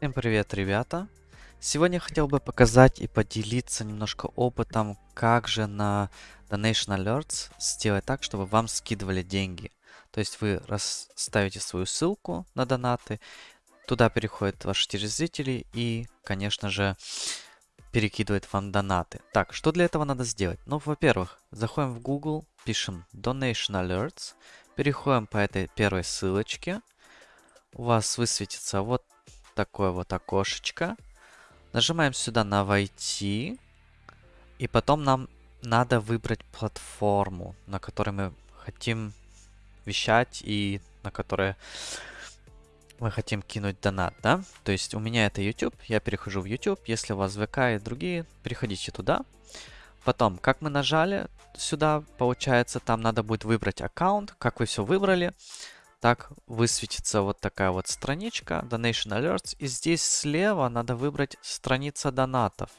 Всем привет, ребята! Сегодня хотел бы показать и поделиться немножко опытом, как же на Donation Alerts сделать так, чтобы вам скидывали деньги. То есть вы ставите свою ссылку на донаты, туда переходят ваши телезрители и, конечно же, перекидывает вам донаты. Так, что для этого надо сделать? Ну, во-первых, заходим в Google, пишем Donation Alerts, переходим по этой первой ссылочке, у вас высветится вот такое вот окошечко. Нажимаем сюда на «Войти». И потом нам надо выбрать платформу, на которой мы хотим вещать и на которой мы хотим кинуть донат, да? То есть у меня это YouTube, я перехожу в YouTube. Если у вас ВК и другие, переходите туда. Потом, как мы нажали сюда, получается, там надо будет выбрать аккаунт. Как вы все выбрали, так высветится вот такая вот страничка Donation Alerts. И здесь слева надо выбрать страница донатов.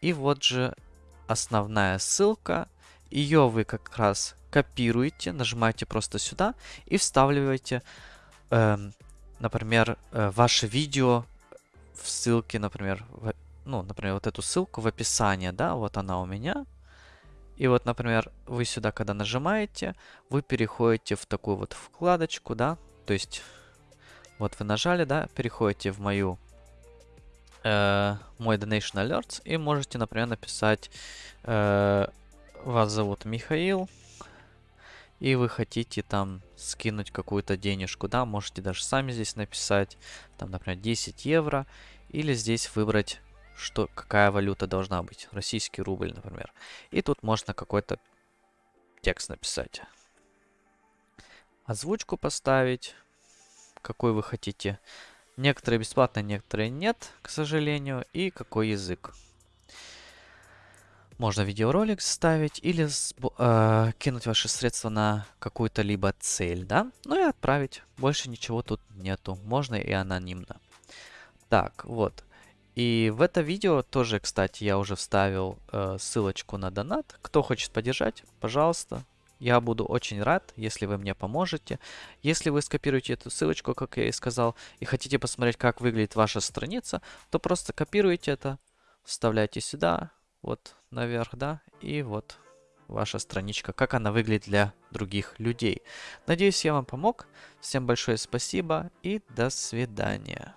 И вот же основная ссылка. Ее вы как раз копируете, нажимаете просто сюда и вставляете, э, например, э, ваше видео в ссылке, например, в, ну, например, вот эту ссылку в описании, да, вот она у меня. И вот, например, вы сюда, когда нажимаете, вы переходите в такую вот вкладочку, да, то есть вот вы нажали, да, переходите в мою, э, мой Donation Alerts и можете, например, написать, э, вас зовут Михаил, и вы хотите там скинуть какую-то денежку, да, можете даже сами здесь написать, там, например, 10 евро, или здесь выбрать что, какая валюта должна быть. Российский рубль, например. И тут можно какой-то текст написать. Озвучку поставить, какой вы хотите. Некоторые бесплатно, некоторые нет, к сожалению. И какой язык. Можно видеоролик ставить или э, кинуть ваши средства на какую-то либо цель, да? Ну и отправить. Больше ничего тут нету. Можно и анонимно. Так, вот. И в это видео тоже, кстати, я уже вставил э, ссылочку на донат. Кто хочет поддержать, пожалуйста. Я буду очень рад, если вы мне поможете. Если вы скопируете эту ссылочку, как я и сказал, и хотите посмотреть, как выглядит ваша страница, то просто копируйте это, вставляйте сюда, вот наверх, да, и вот ваша страничка, как она выглядит для других людей. Надеюсь, я вам помог. Всем большое спасибо и до свидания.